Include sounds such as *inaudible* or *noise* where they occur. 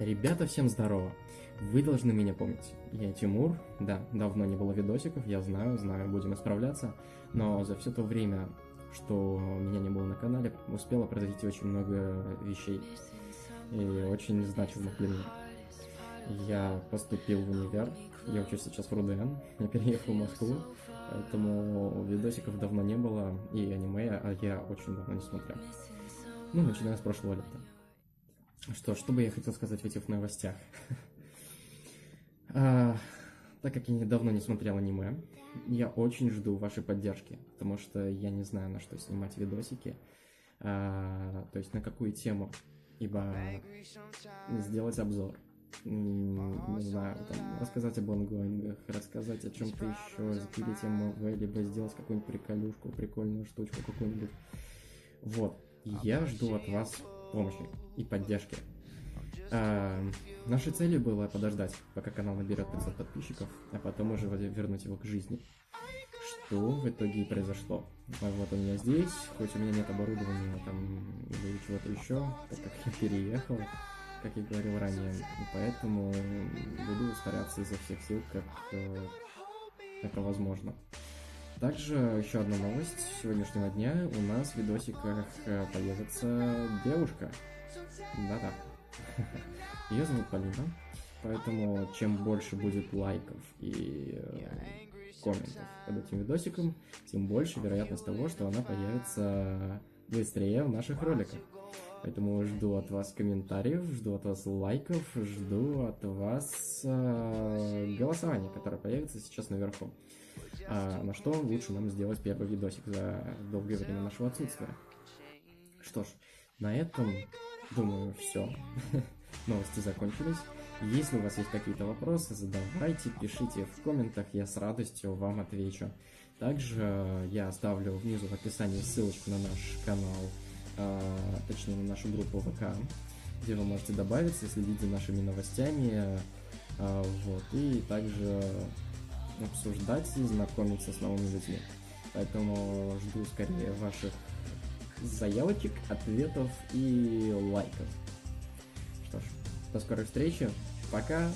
Ребята, всем здорово! Вы должны меня помнить. Я Тимур, да, давно не было видосиков, я знаю, знаю, будем исправляться, но за все то время, что меня не было на канале, успело произойти очень много вещей и очень значимых для меня. Я поступил в универ, я учусь сейчас в РУДН, я переехал в Москву, поэтому видосиков давно не было, и аниме а я очень давно не смотрел. Ну, начиная с прошлого лета. Что, что бы я хотел сказать в этих новостях? *laughs* а, так как я недавно не смотрел аниме, я очень жду вашей поддержки, потому что я не знаю, на что снимать видосики, а, то есть на какую тему, ибо сделать обзор, не знаю, там, рассказать об онгоингах, рассказать о чем-то еще, запилить МВ, либо сделать какую-нибудь приколюшку, прикольную штучку какую-нибудь. Вот, я жду от вас помощи и поддержки. А, нашей целью было подождать, пока канал наберет 500 подписчиков, а потом уже вернуть его к жизни. Что в итоге и произошло. А вот у меня здесь, хоть у меня нет оборудования там или чего-то еще, так как я переехал, как я говорил ранее, поэтому буду стараться изо всех сил, как э, это возможно. Также еще одна новость сегодняшнего дня. У нас в видосиках э, появится девушка. Да-да. *laughs* Ее зовут Полина. Поэтому чем больше будет лайков и э, комментов под этим видосиком, тем больше вероятность того, что она появится быстрее в наших роликах. Поэтому жду от вас комментариев, жду от вас лайков, жду от вас э, голосования, которое появится сейчас наверху а на что лучше нам сделать первый видосик за долгое время нашего отсутствия. Что ж, на этом, думаю, все. *laughs* Новости закончились. Если у вас есть какие-то вопросы, задавайте, пишите в комментах, я с радостью вам отвечу. Также я оставлю внизу в описании ссылочку на наш канал, э, точнее на нашу группу ВК, где вы можете добавиться, следить за нашими новостями. Э, вот, и также обсуждать знакомиться с новыми людьми. Поэтому жду скорее ваших заявочек, ответов и лайков. Что ж, до скорой встречи. Пока.